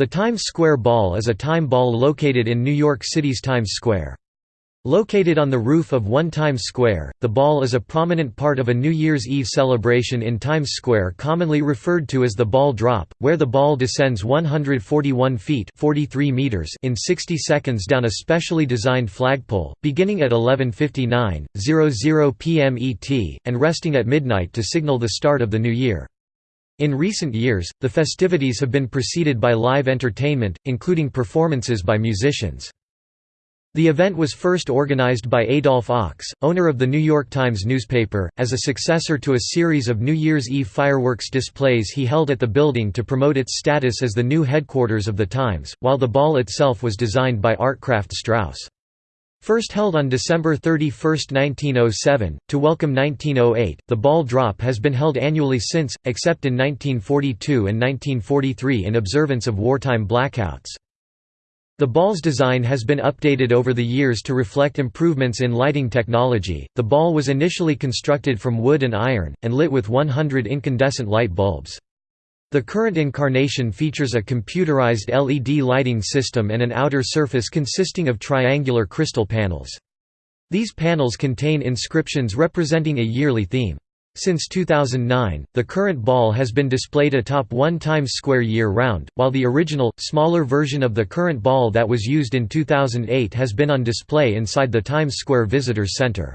The Times Square Ball is a time ball located in New York City's Times Square. Located on the roof of One Times Square, the ball is a prominent part of a New Year's Eve celebration in Times Square commonly referred to as the ball drop, where the ball descends 141 feet 43 meters in 60 seconds down a specially designed flagpole, beginning at 11.59.00 p.m. ET, and resting at midnight to signal the start of the new year. In recent years, the festivities have been preceded by live entertainment, including performances by musicians. The event was first organized by Adolph Ochs, owner of the New York Times newspaper, as a successor to a series of New Year's Eve fireworks displays he held at the building to promote its status as the new headquarters of the Times, while the ball itself was designed by Artkraft Strauss. First held on December 31, 1907, to welcome 1908, the ball drop has been held annually since, except in 1942 and 1943 in observance of wartime blackouts. The ball's design has been updated over the years to reflect improvements in lighting technology. The ball was initially constructed from wood and iron, and lit with 100 incandescent light bulbs. The current incarnation features a computerized LED lighting system and an outer surface consisting of triangular crystal panels. These panels contain inscriptions representing a yearly theme. Since 2009, the current ball has been displayed atop one Times Square year-round, while the original, smaller version of the current ball that was used in 2008 has been on display inside the Times Square Visitors Center.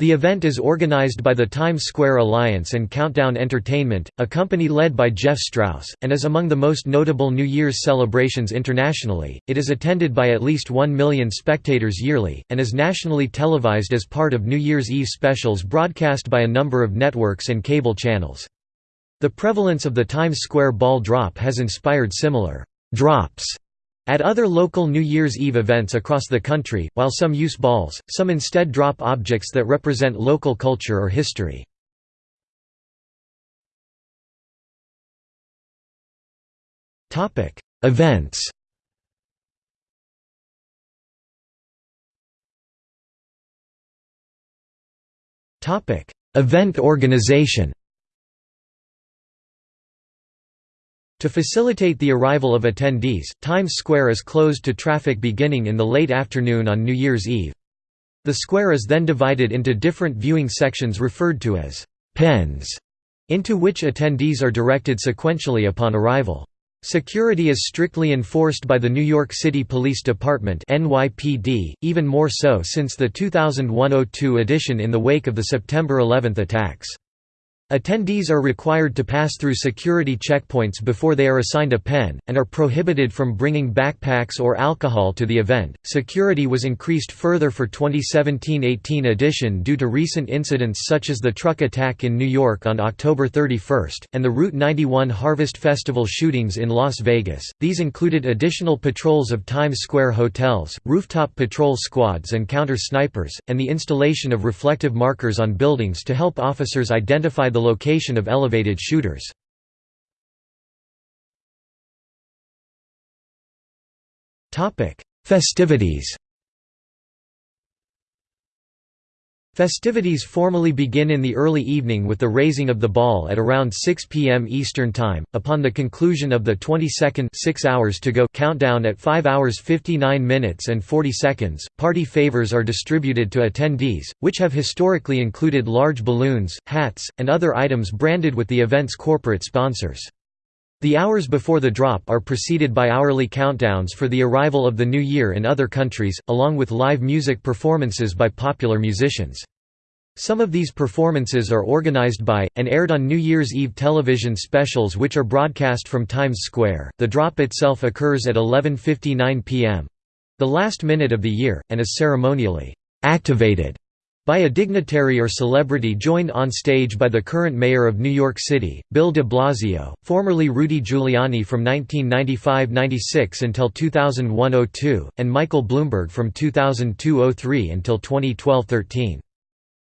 The event is organized by the Times Square Alliance and Countdown Entertainment, a company led by Jeff Strauss, and is among the most notable New Year's celebrations internationally. It is attended by at least 1 million spectators yearly, and is nationally televised as part of New Year's Eve specials broadcast by a number of networks and cable channels. The prevalence of the Times Square ball drop has inspired similar drops at other local New Year's Eve events across the country, while some use balls, some instead drop objects that represent local culture or history. Events Event organization To facilitate the arrival of attendees, Times Square is closed to traffic beginning in the late afternoon on New Year's Eve. The square is then divided into different viewing sections referred to as pens, into which attendees are directed sequentially upon arrival. Security is strictly enforced by the New York City Police Department NYPD, even more so since the 2001–02 edition in the wake of the September 11 attacks. Attendees are required to pass through security checkpoints before they are assigned a pen, and are prohibited from bringing backpacks or alcohol to the event. Security was increased further for 2017-18 edition due to recent incidents such as the truck attack in New York on October 31, and the Route 91 Harvest Festival shootings in Las Vegas. These included additional patrols of Times Square hotels, rooftop patrol squads and counter snipers, and the installation of reflective markers on buildings to help officers identify the the location of elevated shooters. Festivities Festivities formally begin in the early evening with the raising of the ball at around 6 p.m. Eastern Time, upon the conclusion of the 22nd 6 hours to go countdown at 5 hours 59 minutes and 40 seconds. Party favors are distributed to attendees, which have historically included large balloons, hats, and other items branded with the event's corporate sponsors. The hours before the drop are preceded by hourly countdowns for the arrival of the new year in other countries, along with live music performances by popular musicians. Some of these performances are organized by, and aired on New Year's Eve television specials which are broadcast from Times Square. The drop itself occurs at 11.59 p.m. the last minute of the year, and is ceremonially activated by a dignitary or celebrity joined on stage by the current mayor of New York City, Bill de Blasio, formerly Rudy Giuliani from 1995–96 until 2001–02, and Michael Bloomberg from 2002–03 until 2012–13.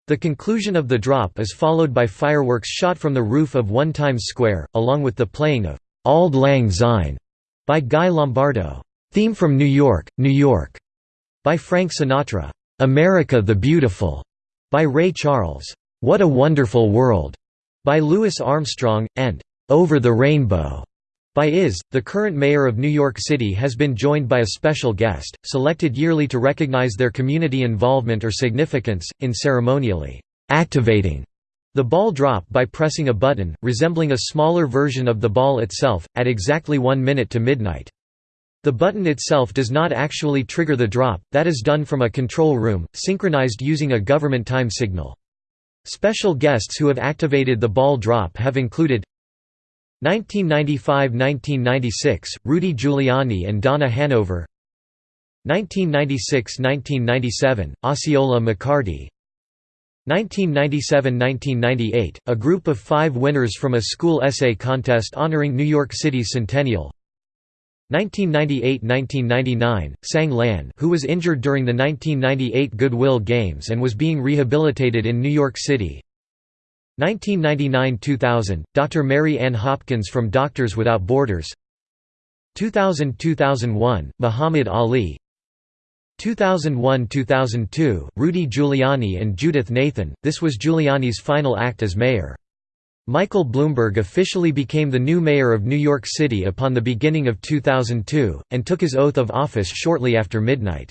The conclusion of the drop is followed by fireworks shot from the roof of One Times Square, along with the playing of «Auld Lang Syne» by Guy Lombardo, «Theme from New York, New York» by Frank Sinatra. America the Beautiful by Ray Charles, What a Wonderful World by Louis Armstrong, and Over the Rainbow By is, the current mayor of New York City has been joined by a special guest, selected yearly to recognize their community involvement or significance, in ceremonially activating the ball drop by pressing a button, resembling a smaller version of the ball itself, at exactly one minute to midnight. The button itself does not actually trigger the drop, that is done from a control room, synchronized using a government time signal. Special guests who have activated the ball drop have included 1995–1996, Rudy Giuliani and Donna Hanover 1996–1997, Osceola McCarty 1997–1998, a group of five winners from a school essay contest honoring New York City's centennial 1998–1999, Sang Lan who was injured during the 1998 Goodwill Games and was being rehabilitated in New York City 1999–2000, Dr. Mary Ann Hopkins from Doctors Without Borders 2000–2001, Muhammad Ali 2001–2002, Rudy Giuliani and Judith Nathan, this was Giuliani's final act as mayor. Michael Bloomberg officially became the new mayor of New York City upon the beginning of 2002, and took his oath of office shortly after midnight.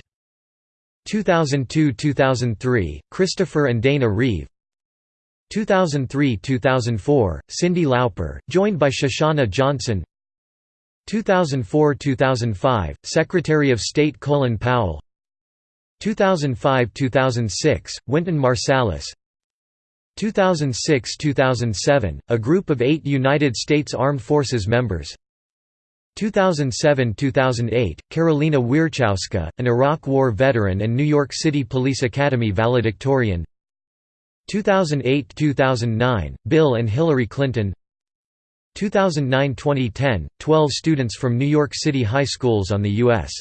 2002–2003, Christopher and Dana Reeve. 2003–2004, Cyndi Lauper, joined by Shoshana Johnson. 2004–2005, Secretary of State Colin Powell. 2005–2006, Wynton Marsalis 2006–2007, a group of eight United States Armed Forces members. 2007–2008, Karolina Wierzchowska, an Iraq War veteran and New York City Police Academy valedictorian. 2008–2009, Bill and Hillary Clinton. 2009–2010, 12 students from New York City high schools on the U.S.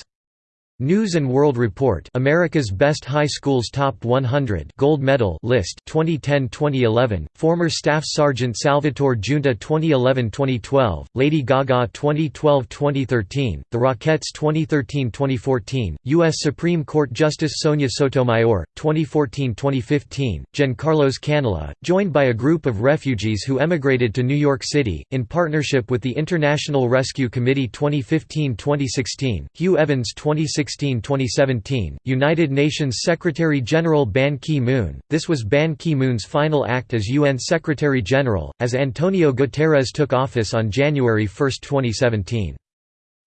News and World Report America's Best High Schools Top 100 Gold Medal List 2010-2011 Former Staff Sergeant Salvatore Giunta 2011-2012 Lady Gaga 2012-2013 The Rockettes 2013-2014 US Supreme Court Justice Sonia Sotomayor 2014-2015 Giancarlos Canella joined by a group of refugees who emigrated to New York City in partnership with the International Rescue Committee 2015-2016 Hugh Evans 2016 2016–2017, United Nations Secretary-General Ban Ki-moon. This was Ban Ki-moon's final act as UN Secretary-General, as Antonio Guterres took office on January 1, 2017.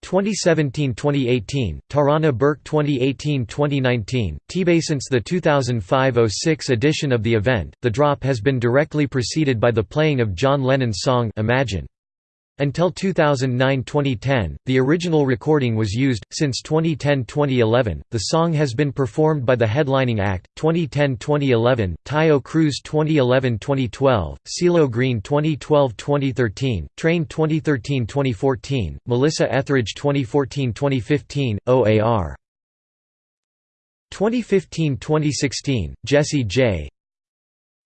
2017–2018, Tarana Burke 2018–2019, TBay Since the 2005–06 edition of the event, the drop has been directly preceded by the playing of John Lennon's song Imagine. Until 2009–2010, the original recording was used. Since 2010–2011, the song has been performed by the headlining act. 2010–2011, Taio Cruz 2011–2012, CeeLo Green 2012–2013, Train 2013–2014, Melissa Etheridge 2014–2015, OAR. 2015–2016, Jessie J.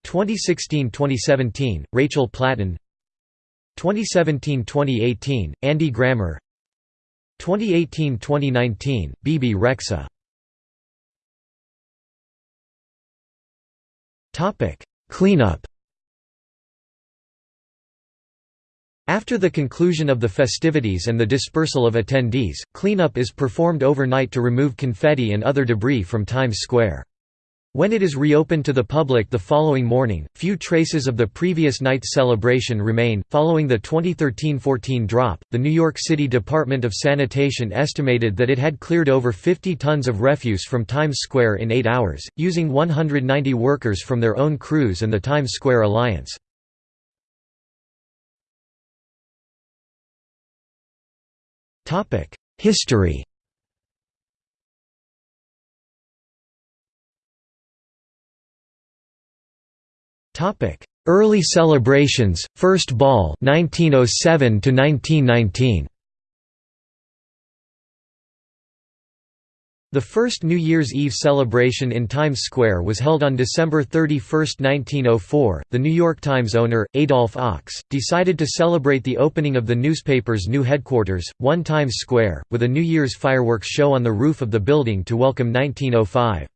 2016–2017, Rachel Platten 2017–2018, Andy Grammer. 2018–2019, Bebe Rexha Cleanup. After the conclusion of the festivities and the dispersal of attendees, cleanup is performed overnight to remove confetti and other debris from Times Square. When it is reopened to the public the following morning, few traces of the previous night's celebration remain. Following the 2013 14 drop, the New York City Department of Sanitation estimated that it had cleared over 50 tons of refuse from Times Square in eight hours, using 190 workers from their own crews and the Times Square Alliance. History Early celebrations, First Ball 1907 to 1919. The first New Year's Eve celebration in Times Square was held on December 31, 1904. The New York Times owner, Adolph Ochs, decided to celebrate the opening of the newspaper's new headquarters, One Times Square, with a New Year's fireworks show on the roof of the building to welcome 1905.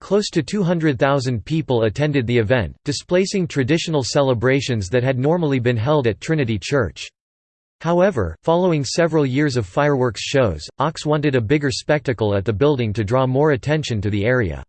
Close to 200,000 people attended the event, displacing traditional celebrations that had normally been held at Trinity Church. However, following several years of fireworks shows, Ochs wanted a bigger spectacle at the building to draw more attention to the area.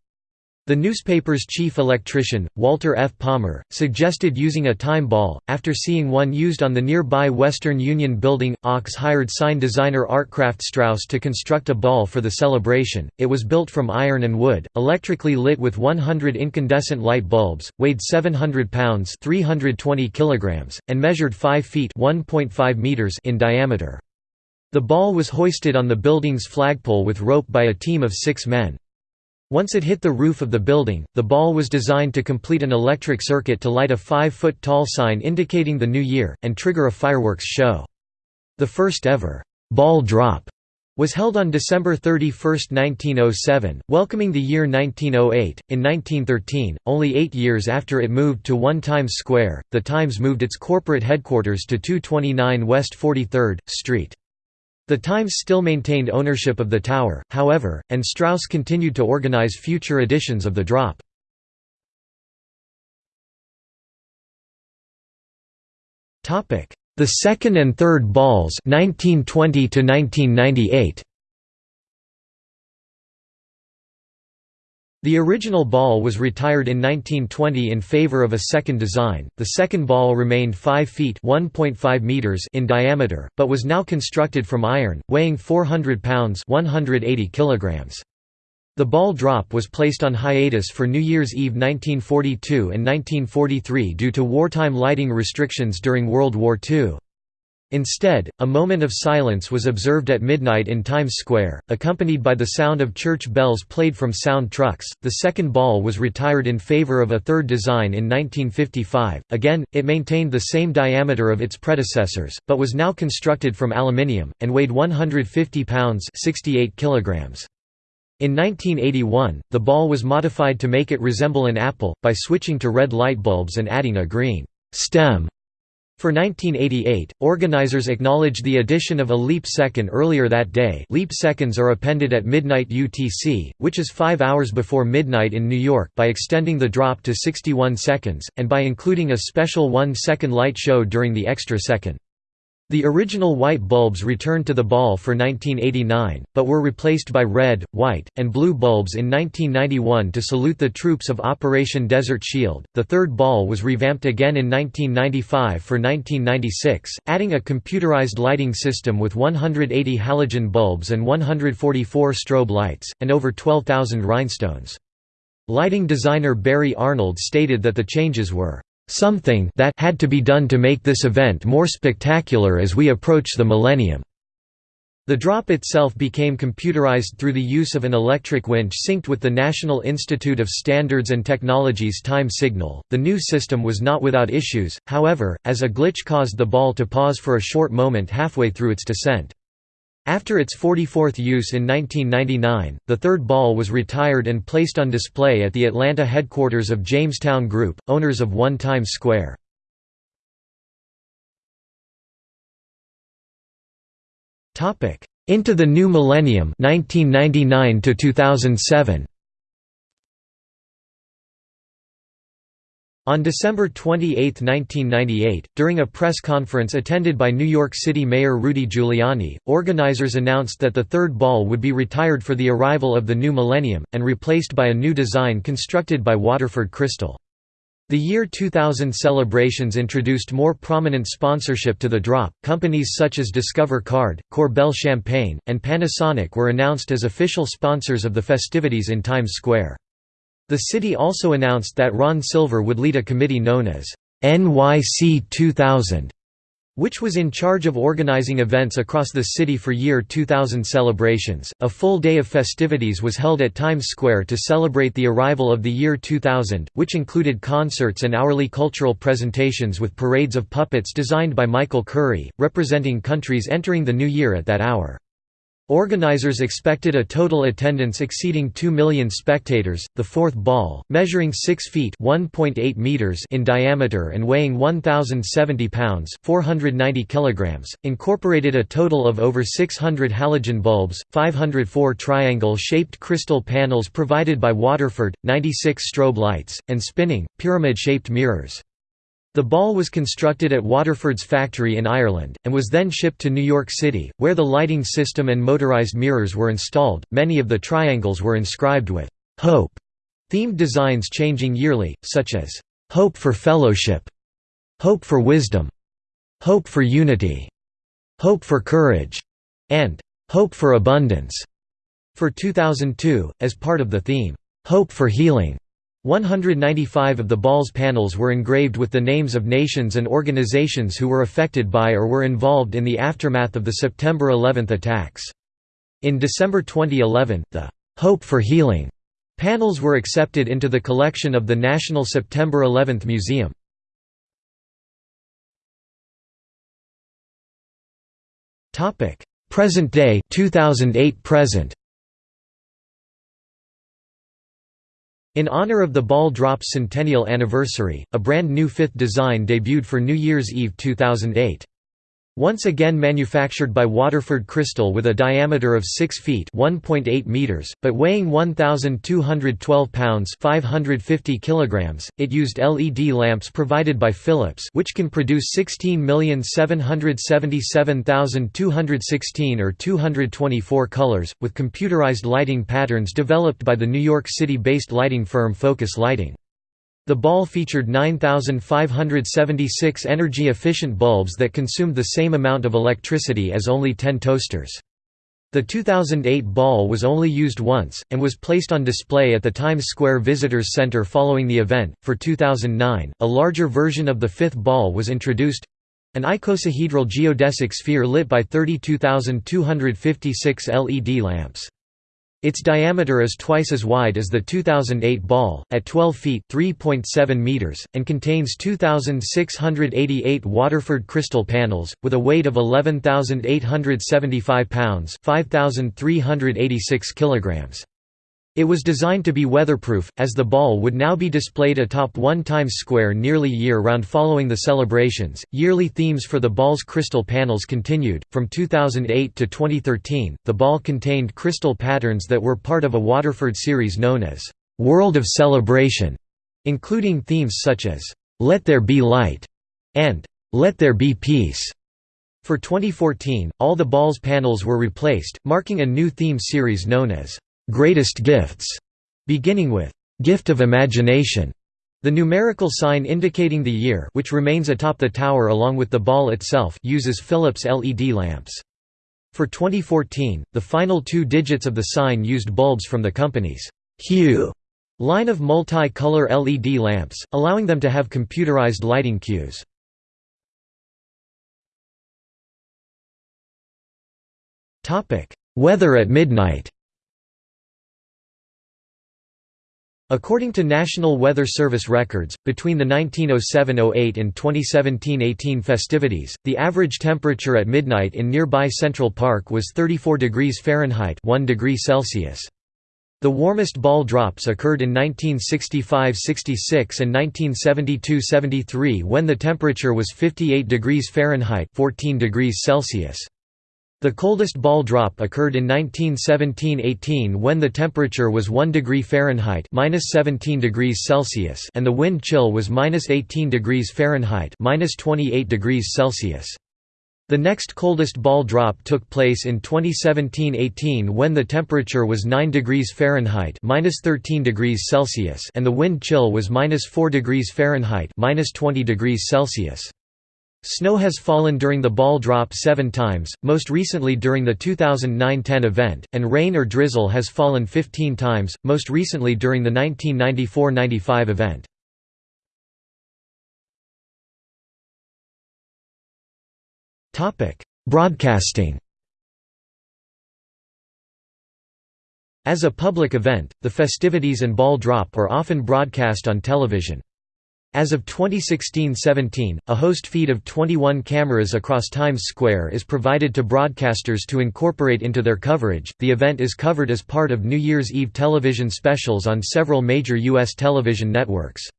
The newspaper's chief electrician, Walter F. Palmer, suggested using a time ball. After seeing one used on the nearby Western Union building, Ochs hired sign designer Artkraft Strauss to construct a ball for the celebration. It was built from iron and wood, electrically lit with 100 incandescent light bulbs, weighed 700 pounds (320 kilograms), and measured 5 feet (1.5 meters) in diameter. The ball was hoisted on the building's flagpole with rope by a team of six men. Once it hit the roof of the building, the ball was designed to complete an electric circuit to light a 5-foot-tall sign indicating the new year, and trigger a fireworks show. The first ever «ball drop» was held on December 31, 1907, welcoming the year 1908. In 1913, only eight years after it moved to 1 Times Square, the Times moved its corporate headquarters to 229 West 43rd Street. The Times still maintained ownership of the tower, however, and Strauss continued to organize future editions of the drop. The second and third balls 1920 to 1998. The original ball was retired in 1920 in favor of a second design. The second ball remained 5 feet (1.5 meters) in diameter, but was now constructed from iron, weighing 400 pounds (180 kilograms). The ball drop was placed on hiatus for New Year's Eve 1942 and 1943 due to wartime lighting restrictions during World War II. Instead, a moment of silence was observed at midnight in Times Square, accompanied by the sound of church bells played from sound trucks. The second ball was retired in favor of a third design in 1955. Again, it maintained the same diameter of its predecessors, but was now constructed from aluminium and weighed 150 pounds (68 kilograms). In 1981, the ball was modified to make it resemble an apple by switching to red light bulbs and adding a green stem for 1988, organizers acknowledged the addition of a leap second earlier that day leap seconds are appended at midnight UTC, which is five hours before midnight in New York by extending the drop to 61 seconds, and by including a special one-second light show during the extra second. The original white bulbs returned to the ball for 1989, but were replaced by red, white, and blue bulbs in 1991 to salute the troops of Operation Desert Shield. The third ball was revamped again in 1995 for 1996, adding a computerized lighting system with 180 halogen bulbs and 144 strobe lights, and over 12,000 rhinestones. Lighting designer Barry Arnold stated that the changes were something that had to be done to make this event more spectacular as we approach the millennium. The drop itself became computerized through the use of an electric winch synced with the National Institute of Standards and Technology's time signal. The new system was not without issues, however, as a glitch caused the ball to pause for a short moment halfway through its descent. After its 44th use in 1999, the third ball was retired and placed on display at the Atlanta headquarters of Jamestown Group, owners of One Times Square. Into the New Millennium 1999 to 2007. On December 28, 1998, during a press conference attended by New York City Mayor Rudy Giuliani, organizers announced that the third ball would be retired for the arrival of the new millennium, and replaced by a new design constructed by Waterford Crystal. The year 2000 celebrations introduced more prominent sponsorship to the drop. Companies such as Discover Card, Korbel Champagne, and Panasonic were announced as official sponsors of the festivities in Times Square. The city also announced that Ron Silver would lead a committee known as NYC 2000, which was in charge of organizing events across the city for year 2000 celebrations. A full day of festivities was held at Times Square to celebrate the arrival of the year 2000, which included concerts and hourly cultural presentations with parades of puppets designed by Michael Curry, representing countries entering the new year at that hour. Organizers expected a total attendance exceeding 2 million spectators. The fourth ball, measuring 6 feet (1.8 meters) in diameter and weighing 1070 pounds (490 kilograms), incorporated a total of over 600 halogen bulbs, 504 triangle-shaped crystal panels provided by Waterford, 96 strobe lights, and spinning pyramid-shaped mirrors. The ball was constructed at Waterford's factory in Ireland, and was then shipped to New York City, where the lighting system and motorized mirrors were installed. Many of the triangles were inscribed with Hope themed designs changing yearly, such as Hope for Fellowship, Hope for Wisdom, Hope for Unity, Hope for Courage, and Hope for Abundance. For 2002, as part of the theme, Hope for Healing, 195 of the ball's panels were engraved with the names of nations and organizations who were affected by or were involved in the aftermath of the September 11 attacks. In December 2011, the "'Hope for Healing' panels were accepted into the collection of the National September 11 Museum. Present day 2008 present In honor of the ball drop's centennial anniversary, a brand new fifth design debuted for New Year's Eve 2008. Once again manufactured by Waterford Crystal with a diameter of 6 feet (1.8 meters), but weighing 1212 pounds (550 kilograms), it used LED lamps provided by Philips, which can produce 16,777,216 or 224 colors, with computerized lighting patterns developed by the New York City-based lighting firm Focus Lighting. The ball featured 9,576 energy-efficient bulbs that consumed the same amount of electricity as only 10 toasters. The 2008 ball was only used once, and was placed on display at the Times Square Visitors Center following the event. For 2009, a larger version of the fifth ball was introduced an icosahedral geodesic sphere lit by 32,256 LED lamps. Its diameter is twice as wide as the 2008 ball, at 12 feet (3.7 meters, and contains 2,688 Waterford crystal panels, with a weight of 11,875 pounds 5,386 kilograms. It was designed to be weatherproof, as the ball would now be displayed atop One Times Square nearly year-round following the celebrations. Yearly themes for the ball's crystal panels continued. From 2008 to 2013, the ball contained crystal patterns that were part of a Waterford series known as World of Celebration, including themes such as Let There Be Light and Let There Be Peace. For 2014, all the ball's panels were replaced, marking a new theme series known as greatest gifts, beginning with gift of imagination. The numerical sign indicating the year which remains atop the tower along with the ball itself uses Philips LED lamps. For 2014, the final two digits of the sign used bulbs from the company's Hue line of multi-color LED lamps, allowing them to have computerized lighting cues. Weather at midnight According to National Weather Service records, between the 1907–08 and 2017–18 festivities, the average temperature at midnight in nearby Central Park was 34 degrees Fahrenheit 1 degree Celsius. The warmest ball drops occurred in 1965–66 and 1972–73 when the temperature was 58 degrees Fahrenheit 14 degrees Celsius. The coldest ball drop occurred in 1917–18 when the temperature was 1 degree Fahrenheit (-17 degrees Celsius) and the wind chill was -18 degrees Fahrenheit (-28 degrees Celsius). The next coldest ball drop took place in 2017–18 when the temperature was 9 degrees Fahrenheit (-13 degrees Celsius) and the wind chill was -4 degrees Fahrenheit (-20 degrees Celsius). Snow has fallen during the ball drop seven times, most recently during the 2009–10 event, and rain or drizzle has fallen 15 times, most recently during the 1994–95 event. Broadcasting As a public event, the festivities and ball drop are often broadcast on television. As of 2016–17, a host feed of 21 cameras across Times Square is provided to broadcasters to incorporate into their coverage. The event is covered as part of New Year's Eve television specials on several major U.S. television networks.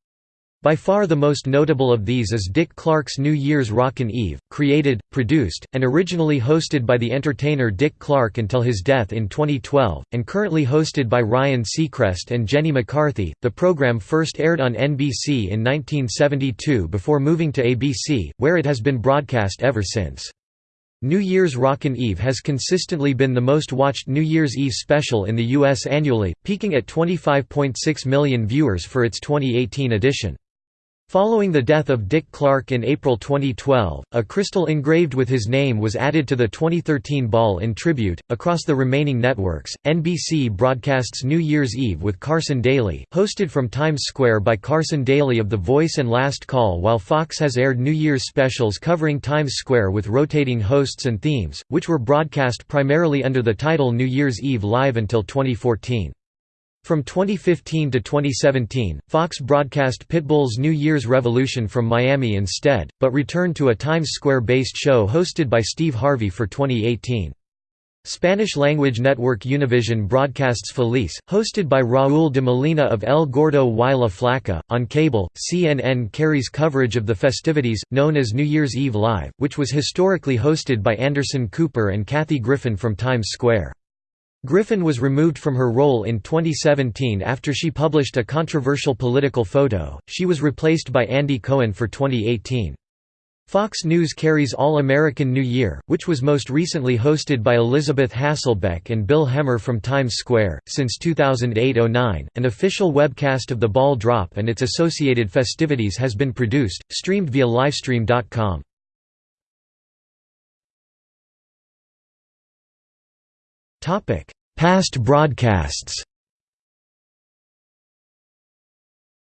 By far the most notable of these is Dick Clark's New Year's Rockin' Eve, created, produced, and originally hosted by the entertainer Dick Clark until his death in 2012, and currently hosted by Ryan Seacrest and Jenny McCarthy. The program first aired on NBC in 1972 before moving to ABC, where it has been broadcast ever since. New Year's Rockin' Eve has consistently been the most watched New Year's Eve special in the U.S. annually, peaking at 25.6 million viewers for its 2018 edition. Following the death of Dick Clark in April 2012, a crystal engraved with his name was added to the 2013 ball in tribute. Across the remaining networks, NBC broadcasts New Year's Eve with Carson Daly, hosted from Times Square by Carson Daly of The Voice and Last Call, while Fox has aired New Year's specials covering Times Square with rotating hosts and themes, which were broadcast primarily under the title New Year's Eve Live until 2014. From 2015 to 2017, Fox broadcast Pitbull's New Year's Revolution from Miami instead, but returned to a Times Square-based show hosted by Steve Harvey for 2018. Spanish-language network Univision broadcasts Feliz, hosted by Raúl de Molina of El Gordo y la Flaca. On cable, CNN carries coverage of the festivities, known as New Year's Eve Live, which was historically hosted by Anderson Cooper and Kathy Griffin from Times Square. Griffin was removed from her role in 2017 after she published a controversial political photo. She was replaced by Andy Cohen for 2018. Fox News carries All American New Year, which was most recently hosted by Elisabeth Hasselbeck and Bill Hemmer from Times Square. Since 2008 09, an official webcast of the ball drop and its associated festivities has been produced, streamed via Livestream.com. Topic: Past broadcasts.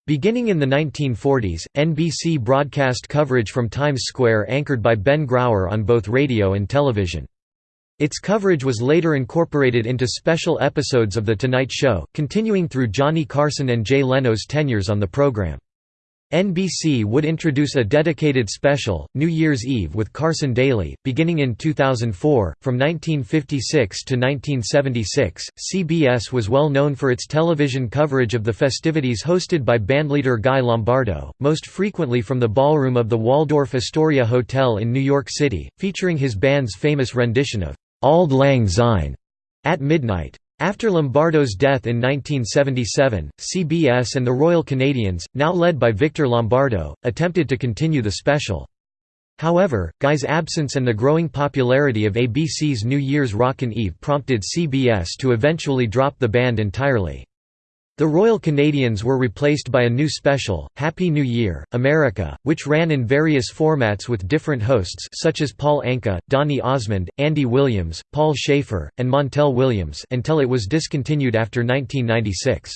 Beginning in the 1940s, NBC broadcast coverage from Times Square anchored by Ben Grauer on both radio and television. Its coverage was later incorporated into special episodes of The Tonight Show, continuing through Johnny Carson and Jay Leno's tenures on the program. NBC would introduce a dedicated special, New Year's Eve with Carson Daly, beginning in 2004. From 1956 to 1976, CBS was well known for its television coverage of the festivities hosted by bandleader Guy Lombardo, most frequently from the ballroom of the Waldorf Astoria Hotel in New York City, featuring his band's famous rendition of Auld Lang Syne at midnight. After Lombardo's death in 1977, CBS and the Royal Canadians, now led by Victor Lombardo, attempted to continue the special. However, Guy's absence and the growing popularity of ABC's New Year's Rockin' Eve prompted CBS to eventually drop the band entirely. The Royal Canadians were replaced by a new special, Happy New Year, America, which ran in various formats with different hosts such as Paul Anka, Donny Osmond, Andy Williams, Paul Shaffer, and Montel Williams until it was discontinued after 1996.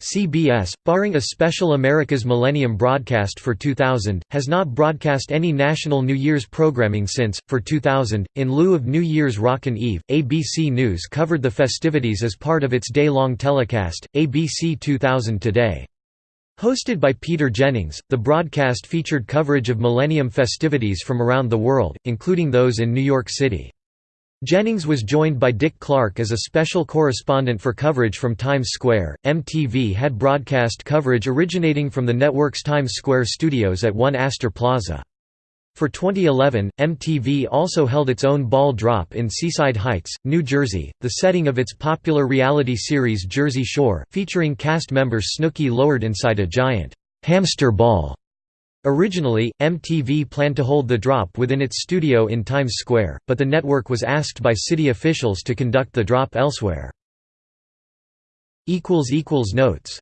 CBS, barring a special America's Millennium broadcast for 2000, has not broadcast any national New Year's programming since. For 2000, in lieu of New Year's Rockin' Eve, ABC News covered the festivities as part of its day long telecast, ABC 2000 Today. Hosted by Peter Jennings, the broadcast featured coverage of Millennium festivities from around the world, including those in New York City. Jennings was joined by Dick Clark as a special correspondent for coverage from Times Square. MTV had broadcast coverage originating from the network's Times Square studios at 1 Astor Plaza. For 2011, MTV also held its own ball drop in Seaside Heights, New Jersey, the setting of its popular reality series Jersey Shore, featuring cast members Snooki lowered inside a giant hamster ball. Originally, MTV planned to hold the drop within its studio in Times Square, but the network was asked by city officials to conduct the drop elsewhere. Notes